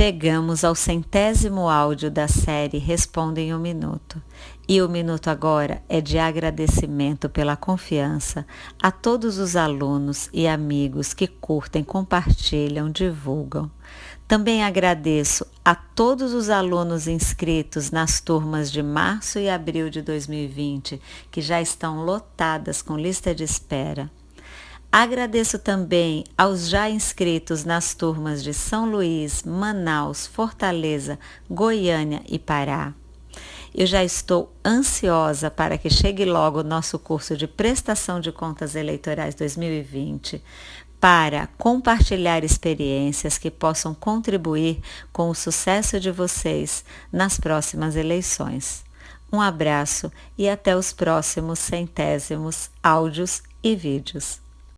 Chegamos ao centésimo áudio da série Responda em um Minuto. E o minuto agora é de agradecimento pela confiança a todos os alunos e amigos que curtem, compartilham, divulgam. Também agradeço a todos os alunos inscritos nas turmas de março e abril de 2020, que já estão lotadas com lista de espera. Agradeço também aos já inscritos nas turmas de São Luís, Manaus, Fortaleza, Goiânia e Pará. Eu já estou ansiosa para que chegue logo o nosso curso de Prestação de Contas Eleitorais 2020 para compartilhar experiências que possam contribuir com o sucesso de vocês nas próximas eleições. Um abraço e até os próximos centésimos áudios e vídeos.